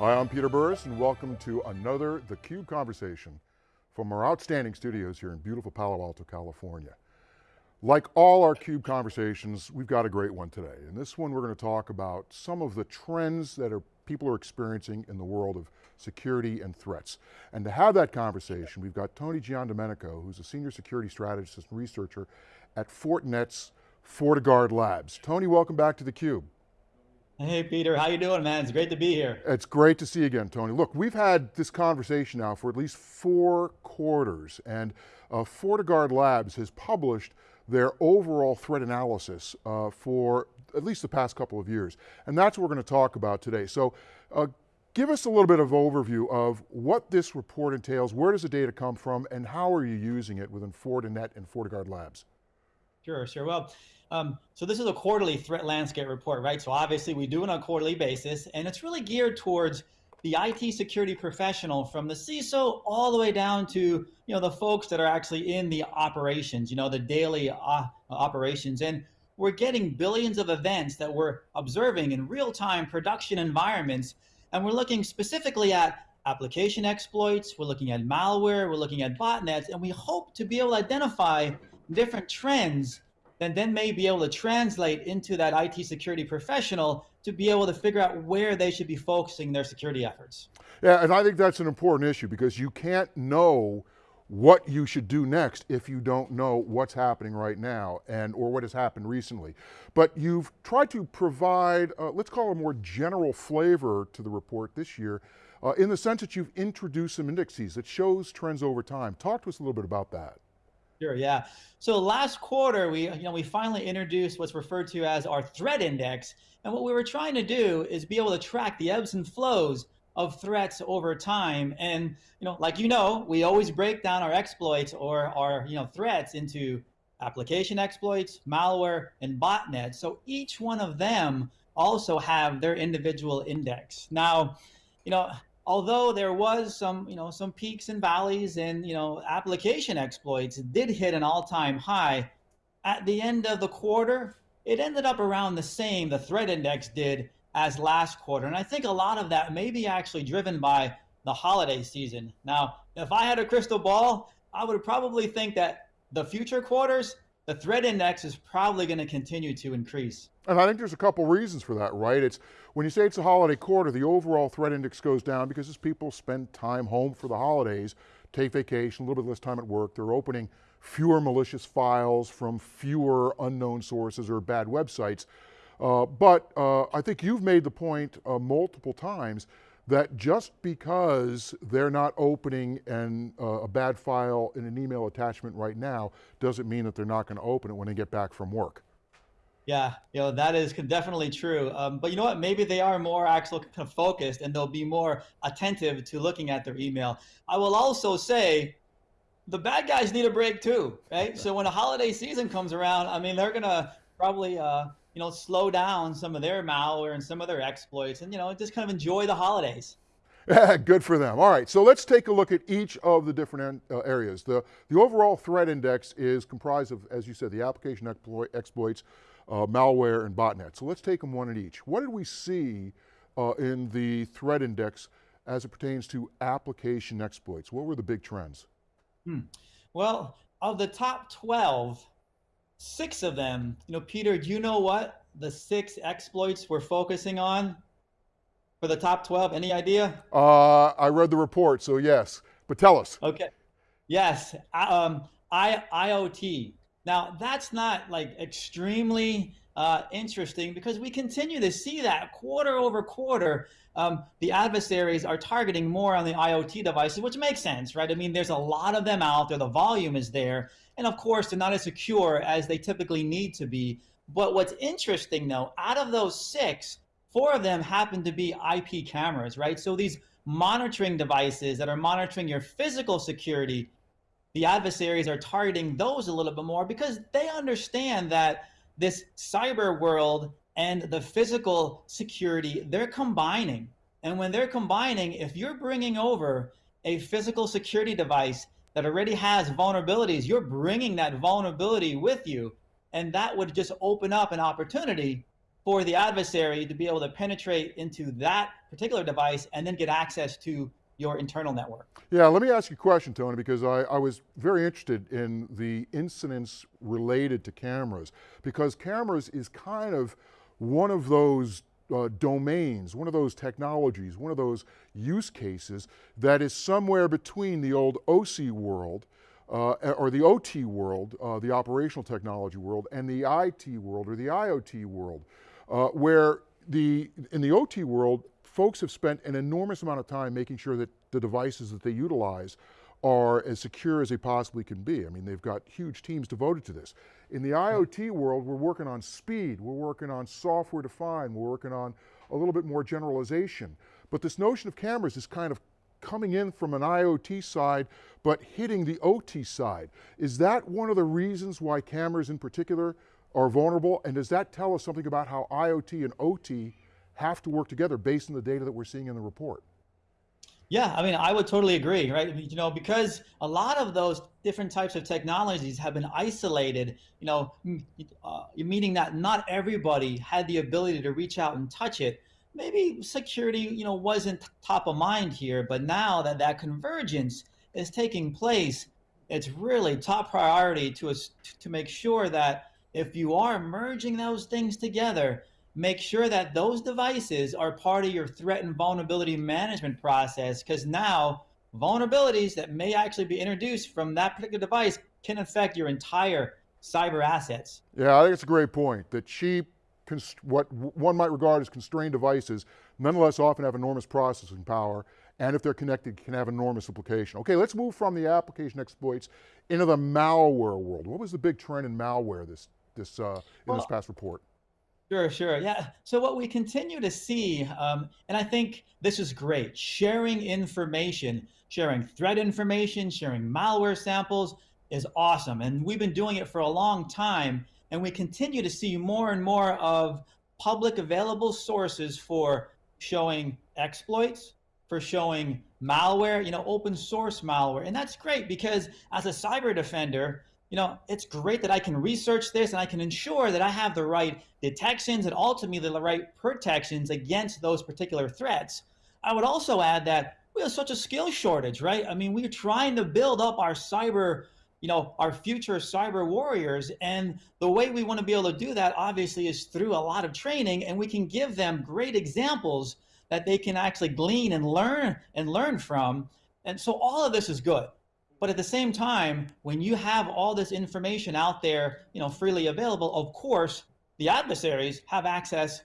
Hi, I'm Peter Burris and welcome to another theCUBE conversation from our outstanding studios here in beautiful Palo Alto, California. Like all our CUBE conversations, we've got a great one today. In this one, we're going to talk about some of the trends that are, people are experiencing in the world of security and threats. And to have that conversation, we've got Tony Giandomenico, who's a senior security strategist and researcher at Fortinet's FortiGuard Labs. Tony, welcome back to theCUBE. Hey Peter, how you doing man? It's great to be here. It's great to see you again, Tony. Look, we've had this conversation now for at least four quarters and uh, FortiGuard Labs has published their overall threat analysis uh, for at least the past couple of years. And that's what we're going to talk about today. So uh, give us a little bit of overview of what this report entails, where does the data come from, and how are you using it within Fortinet and FortiGuard Labs? Sure, sure. Well, um, so this is a quarterly threat landscape report, right? So obviously we do it on a quarterly basis, and it's really geared towards the IT security professional from the CISO all the way down to you know the folks that are actually in the operations, you know, the daily uh, operations. And we're getting billions of events that we're observing in real-time production environments, and we're looking specifically at application exploits, we're looking at malware, we're looking at botnets, and we hope to be able to identify different trends then then may be able to translate into that IT security professional to be able to figure out where they should be focusing their security efforts. Yeah, and I think that's an important issue because you can't know what you should do next if you don't know what's happening right now and or what has happened recently. But you've tried to provide, uh, let's call a more general flavor to the report this year uh, in the sense that you've introduced some indices that shows trends over time. Talk to us a little bit about that. Sure, yeah. So last quarter, we, you know, we finally introduced what's referred to as our threat index. And what we were trying to do is be able to track the ebbs and flows of threats over time. And, you know, like you know, we always break down our exploits or our, you know, threats into application exploits, malware, and botnets. So each one of them also have their individual index. Now, you know, although there was some, you know, some peaks and valleys and, you know, application exploits did hit an all-time high, at the end of the quarter, it ended up around the same, the threat index did, as last quarter. And I think a lot of that may be actually driven by the holiday season. Now, if I had a crystal ball, I would probably think that the future quarters, the threat index is probably going to continue to increase. And I think there's a couple reasons for that, right? It's when you say it's a holiday quarter, the overall threat index goes down because as people spend time home for the holidays, take vacation, a little bit less time at work, they're opening fewer malicious files from fewer unknown sources or bad websites. Uh, but uh, I think you've made the point uh, multiple times that just because they're not opening an, uh, a bad file in an email attachment right now doesn't mean that they're not going to open it when they get back from work. Yeah, you know, that is definitely true. Um, but you know what? Maybe they are more actually kind of focused and they'll be more attentive to looking at their email. I will also say the bad guys need a break too, right? So when the holiday season comes around, I mean, they're going to probably, uh, you know, slow down some of their malware and some of their exploits and, you know, just kind of enjoy the holidays. Good for them. All right, so let's take a look at each of the different uh, areas. The, the overall threat index is comprised of, as you said, the application exploit, exploits, uh, malware, and botnet. So let's take them one at each. What did we see uh, in the threat index as it pertains to application exploits? What were the big trends? Hmm. Well, of the top 12, six of them, you know, Peter, do you know what the six exploits we're focusing on for the top 12? Any idea? Uh, I read the report, so yes, but tell us. Okay. Yes, um, I, IoT. Now, that's not like extremely uh, interesting because we continue to see that quarter over quarter, um, the adversaries are targeting more on the IoT devices, which makes sense, right? I mean, there's a lot of them out there, the volume is there, and of course, they're not as secure as they typically need to be. But what's interesting though, out of those six, four of them happen to be IP cameras, right? So these monitoring devices that are monitoring your physical security, the adversaries are targeting those a little bit more because they understand that this cyber world and the physical security, they're combining. And when they're combining, if you're bringing over a physical security device that already has vulnerabilities, you're bringing that vulnerability with you. And that would just open up an opportunity for the adversary to be able to penetrate into that particular device and then get access to your internal network. Yeah, let me ask you a question, Tony, because I, I was very interested in the incidents related to cameras, because cameras is kind of one of those uh, domains, one of those technologies, one of those use cases that is somewhere between the old OC world uh, or the OT world, uh, the operational technology world, and the IT world or the IoT world, uh, where the, in the OT world, folks have spent an enormous amount of time making sure that the devices that they utilize are as secure as they possibly can be. I mean, they've got huge teams devoted to this. In the hmm. IoT world, we're working on speed, we're working on software defined, we're working on a little bit more generalization. But this notion of cameras is kind of coming in from an IoT side, but hitting the OT side. Is that one of the reasons why cameras in particular are vulnerable? And does that tell us something about how IoT and OT have to work together based on the data that we're seeing in the report? Yeah, I mean, I would totally agree, right? You know, because a lot of those different types of technologies have been isolated, you know, uh, meaning that not everybody had the ability to reach out and touch it. Maybe security, you know, wasn't top of mind here, but now that that convergence is taking place, it's really top priority to us to make sure that if you are merging those things together, make sure that those devices are part of your threat and vulnerability management process because now vulnerabilities that may actually be introduced from that particular device can affect your entire cyber assets. Yeah, I think it's a great point. That cheap, what one might regard as constrained devices, nonetheless often have enormous processing power, and if they're connected, can have enormous implication. Okay, let's move from the application exploits into the malware world. What was the big trend in malware this, this, uh, in well, this past report? Sure, sure. Yeah. So what we continue to see, um, and I think this is great, sharing information, sharing threat information, sharing malware samples is awesome. And we've been doing it for a long time. And we continue to see more and more of public available sources for showing exploits, for showing malware, you know, open source malware. And that's great because as a cyber defender, you know, it's great that I can research this and I can ensure that I have the right detections and ultimately the right protections against those particular threats. I would also add that we have such a skill shortage, right? I mean, we're trying to build up our cyber, you know, our future cyber warriors. And the way we want to be able to do that, obviously, is through a lot of training. And we can give them great examples that they can actually glean and learn and learn from. And so all of this is good. But at the same time, when you have all this information out there, you know, freely available, of course, the adversaries have access.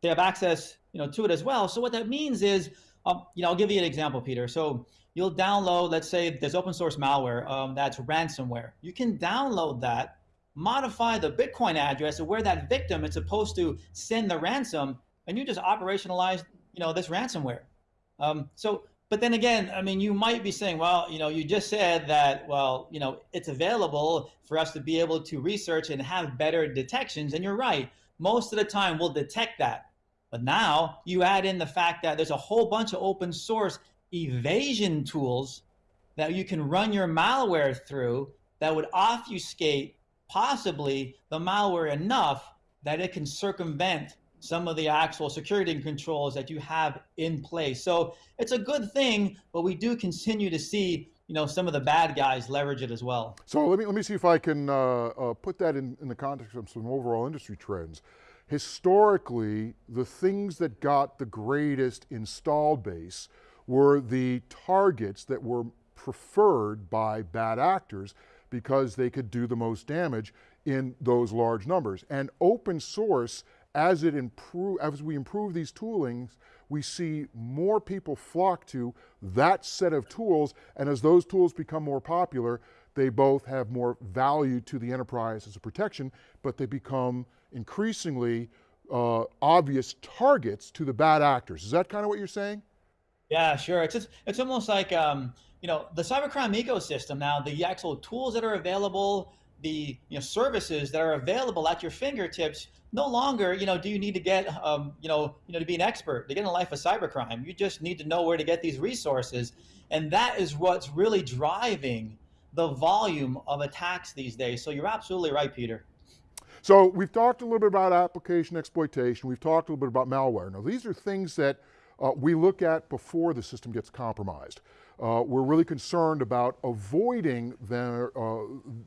They have access, you know, to it as well. So what that means is, um, you know, I'll give you an example, Peter. So you'll download, let's say there's open source malware um, that's ransomware. You can download that, modify the Bitcoin address of where that victim is supposed to send the ransom, and you just operationalize, you know, this ransomware. Um, so but then again, I mean, you might be saying, well, you know, you just said that, well, you know, it's available for us to be able to research and have better detections. And you're right. Most of the time we'll detect that. But now you add in the fact that there's a whole bunch of open source evasion tools that you can run your malware through that would obfuscate possibly the malware enough that it can circumvent some of the actual security and controls that you have in place. So it's a good thing, but we do continue to see you know, some of the bad guys leverage it as well. So let me, let me see if I can uh, uh, put that in, in the context of some overall industry trends. Historically, the things that got the greatest installed base were the targets that were preferred by bad actors because they could do the most damage in those large numbers. And open source as it improve, as we improve these toolings, we see more people flock to that set of tools, and as those tools become more popular, they both have more value to the enterprise as a protection, but they become increasingly uh, obvious targets to the bad actors. Is that kind of what you're saying? Yeah, sure. It's just, it's almost like um, you know the cybercrime ecosystem now. The actual tools that are available, the you know services that are available at your fingertips no longer, you know, do you need to get, um, you know, you know, to be an expert to get in a life of cybercrime. You just need to know where to get these resources, and that is what's really driving the volume of attacks these days. So you're absolutely right, Peter. So we've talked a little bit about application exploitation. We've talked a little bit about malware. Now these are things that uh, we look at before the system gets compromised. Uh, we're really concerned about avoiding their, uh,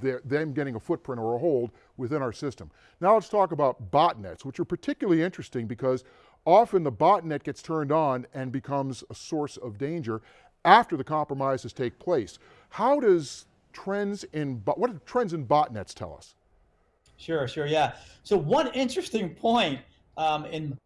their, them getting a footprint or a hold within our system. Now let's talk about botnets, which are particularly interesting because often the botnet gets turned on and becomes a source of danger after the compromises take place. How does trends in, what do trends in botnets tell us? Sure, sure, yeah. So one interesting point um, in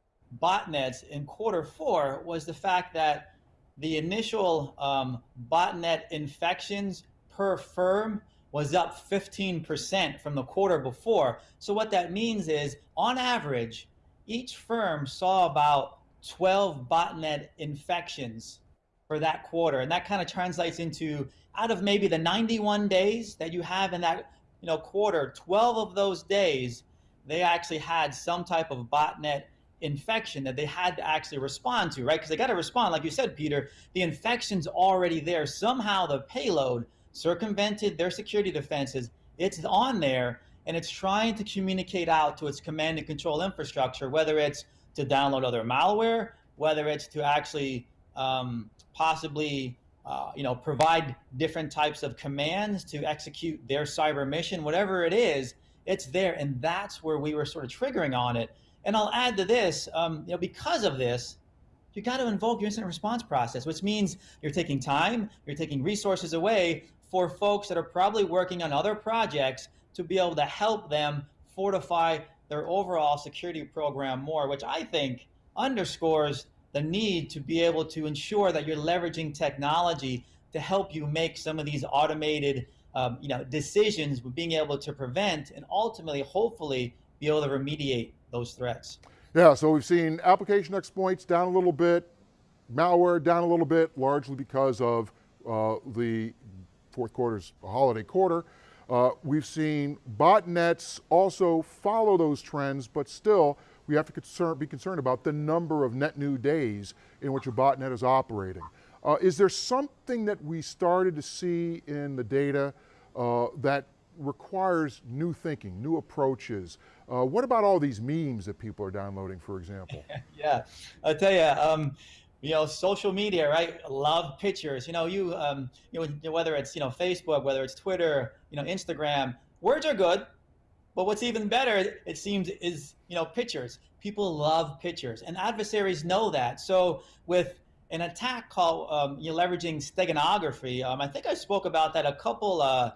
botnets in quarter four was the fact that the initial um, botnet infections per firm was up 15% from the quarter before. So what that means is, on average, each firm saw about 12 botnet infections for that quarter. And that kind of translates into out of maybe the 91 days that you have in that you know quarter, 12 of those days, they actually had some type of botnet infection that they had to actually respond to, right? Because they got to respond, like you said, Peter, the infection's already there. Somehow the payload circumvented their security defenses. It's on there and it's trying to communicate out to its command and control infrastructure, whether it's to download other malware, whether it's to actually um, possibly uh, you know, provide different types of commands to execute their cyber mission, whatever it is, it's there. And that's where we were sort of triggering on it. And I'll add to this, um, you know, because of this, you got to invoke your incident response process, which means you're taking time, you're taking resources away for folks that are probably working on other projects to be able to help them fortify their overall security program more, which I think underscores the need to be able to ensure that you're leveraging technology to help you make some of these automated um, you know, decisions with being able to prevent and ultimately, hopefully, be able to remediate those threats. Yeah, so we've seen application exploits down a little bit, malware down a little bit, largely because of uh, the fourth quarter's holiday quarter. Uh, we've seen botnets also follow those trends, but still, we have to concern, be concerned about the number of net new days in which a botnet is operating. Uh, is there something that we started to see in the data uh, that requires new thinking, new approaches. Uh, what about all these memes that people are downloading, for example? yeah, I'll tell you, um, you know, social media, right? Love pictures. You know, you, um, you know, whether it's you know Facebook, whether it's Twitter, you know, Instagram. Words are good, but what's even better, it seems, is you know pictures. People love pictures, and adversaries know that. So with an attack called um, you know, leveraging steganography, um, I think I spoke about that a couple. Uh,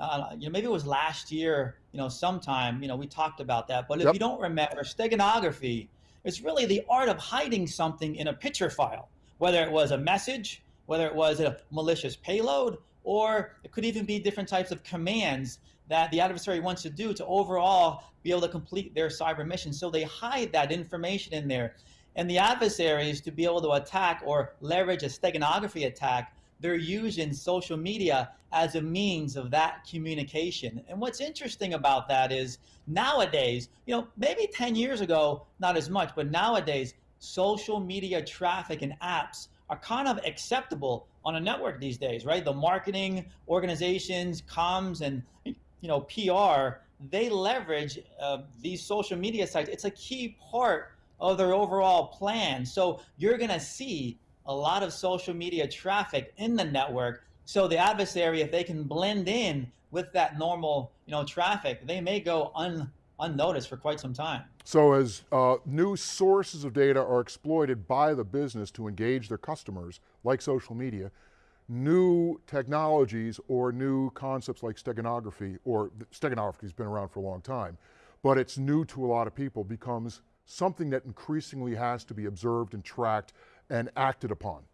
uh, you know, maybe it was last year, you know, sometime, you know, we talked about that. But if yep. you don't remember, steganography is really the art of hiding something in a picture file, whether it was a message, whether it was a malicious payload, or it could even be different types of commands that the adversary wants to do to overall be able to complete their cyber mission. So they hide that information in there. And the adversaries to be able to attack or leverage a steganography attack they're using social media as a means of that communication. And what's interesting about that is nowadays, you know, maybe 10 years ago, not as much, but nowadays, social media traffic and apps are kind of acceptable on a network these days, right? The marketing organizations, comms, and you know PR, they leverage uh, these social media sites. It's a key part of their overall plan. So you're going to see a lot of social media traffic in the network. So the adversary, if they can blend in with that normal, you know, traffic, they may go un, unnoticed for quite some time. So as uh, new sources of data are exploited by the business to engage their customers, like social media, new technologies or new concepts like steganography, or steganography has been around for a long time, but it's new to a lot of people, becomes something that increasingly has to be observed and tracked and acted upon.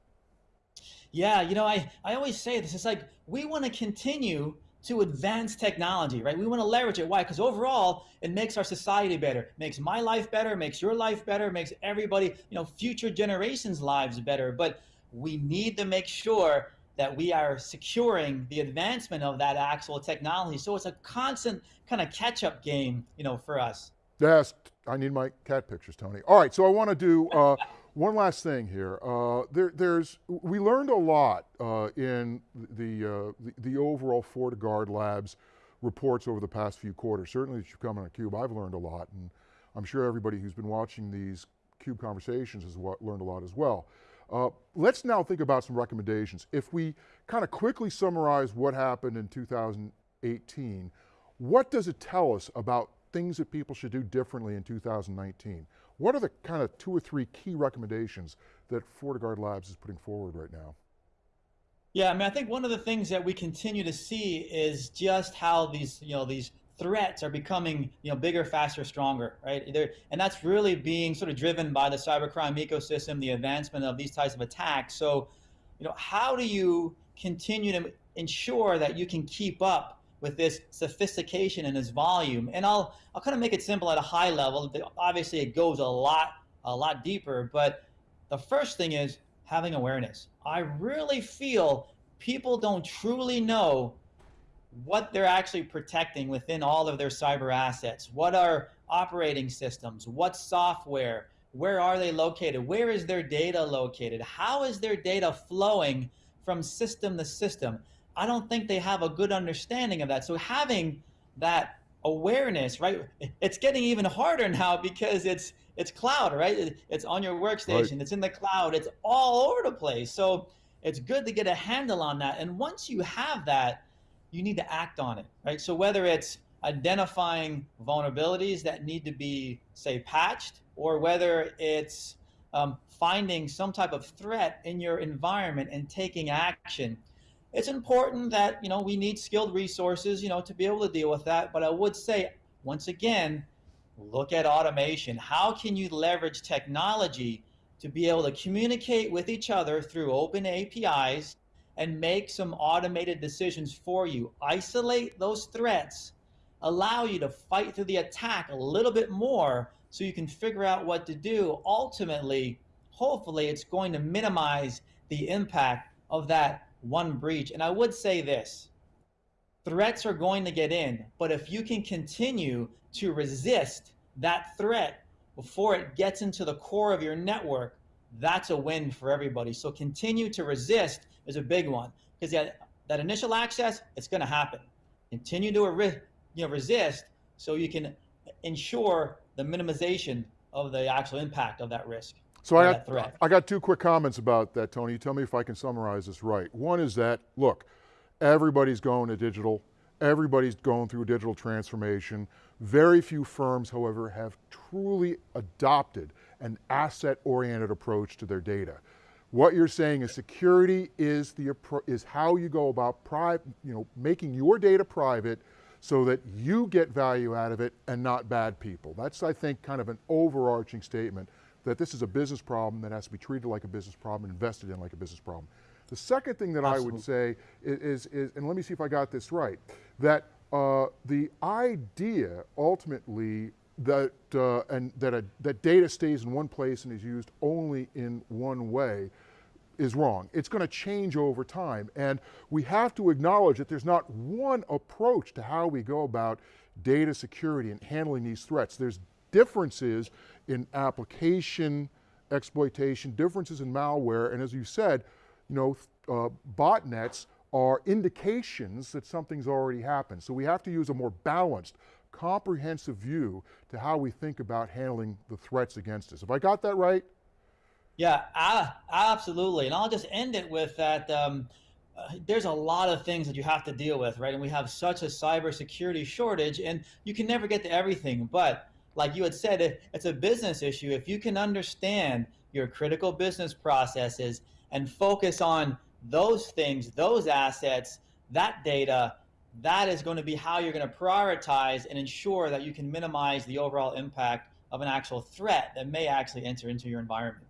Yeah, you know, I, I always say this, it's like we want to continue to advance technology, right? We want to leverage it. Why? Because overall, it makes our society better, makes my life better, makes your life better, makes everybody, you know, future generations' lives better. But we need to make sure that we are securing the advancement of that actual technology. So it's a constant kind of catch-up game, you know, for us. Yes, I need my cat pictures, Tony. All right, so I want to do uh, one last thing here. Uh, there, there's, we learned a lot uh, in the, uh, the, the, overall FortiGuard labs reports over the past few quarters. Certainly as you've come on CUBE, I've learned a lot, and I'm sure everybody who's been watching these CUBE conversations has learned a lot as well. Uh, let's now think about some recommendations. If we kind of quickly summarize what happened in 2018, what does it tell us about things that people should do differently in 2019? What are the kind of two or three key recommendations that FortiGuard Labs is putting forward right now? Yeah, I mean, I think one of the things that we continue to see is just how these, you know, these threats are becoming, you know, bigger, faster, stronger, right? They're, and that's really being sort of driven by the cybercrime ecosystem, the advancement of these types of attacks. So, you know, how do you continue to ensure that you can keep up with this sophistication and this volume? And I'll I'll kind of make it simple at a high level. Obviously, it goes a lot a lot deeper, but the first thing is having awareness. I really feel people don't truly know what they're actually protecting within all of their cyber assets. What are operating systems? What software? Where are they located? Where is their data located? How is their data flowing from system to system? I don't think they have a good understanding of that. So having that awareness, right? It's getting even harder now because it's it's cloud, right? It's on your workstation, right. it's in the cloud, it's all over the place. So it's good to get a handle on that. And once you have that, you need to act on it, right? So whether it's identifying vulnerabilities that need to be, say, patched, or whether it's um, finding some type of threat in your environment and taking action, it's important that you know we need skilled resources, you know, to be able to deal with that. But I would say, once again, look at automation. How can you leverage technology to be able to communicate with each other through open APIs and make some automated decisions for you? Isolate those threats, allow you to fight through the attack a little bit more so you can figure out what to do. Ultimately, hopefully, it's going to minimize the impact of that one breach. And I would say this threats are going to get in, but if you can continue to resist that threat before it gets into the core of your network, that's a win for everybody. So continue to resist is a big one because that, that initial access, it's going to happen. Continue to you know, resist so you can ensure the minimization of the actual impact of that risk. So I got, I got two quick comments about that, Tony. You tell me if I can summarize this right. One is that, look, everybody's going to digital. Everybody's going through digital transformation. Very few firms, however, have truly adopted an asset-oriented approach to their data. What you're saying is security is, the, is how you go about you know, making your data private so that you get value out of it and not bad people. That's, I think, kind of an overarching statement that this is a business problem that has to be treated like a business problem, and invested in like a business problem. The second thing that Absolutely. I would say is, is, and let me see if I got this right, that uh, the idea ultimately that uh, and that a, that data stays in one place and is used only in one way is wrong. It's going to change over time, and we have to acknowledge that there's not one approach to how we go about data security and handling these threats. There's differences in application exploitation, differences in malware, and as you said, you know, uh, botnets are indications that something's already happened. So we have to use a more balanced, comprehensive view to how we think about handling the threats against us. Have I got that right? Yeah, I, absolutely. And I'll just end it with that. Um, uh, there's a lot of things that you have to deal with, right? And we have such a cybersecurity shortage, and you can never get to everything. But like you had said, it's a business issue. If you can understand your critical business processes and focus on those things, those assets, that data, that is going to be how you're going to prioritize and ensure that you can minimize the overall impact of an actual threat that may actually enter into your environment.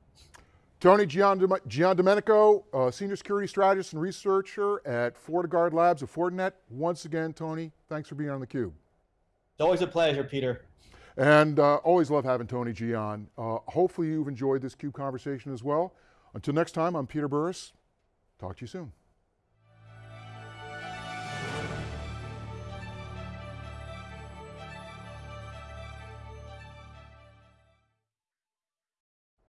Tony Giandomenico, uh, Senior Security Strategist and Researcher at FortiGuard Labs of Fortinet. Once again, Tony, thanks for being on theCUBE. It's always a pleasure, Peter. And uh, always love having Tony G on. Uh, hopefully you've enjoyed this CUBE conversation as well. Until next time, I'm Peter Burris. Talk to you soon.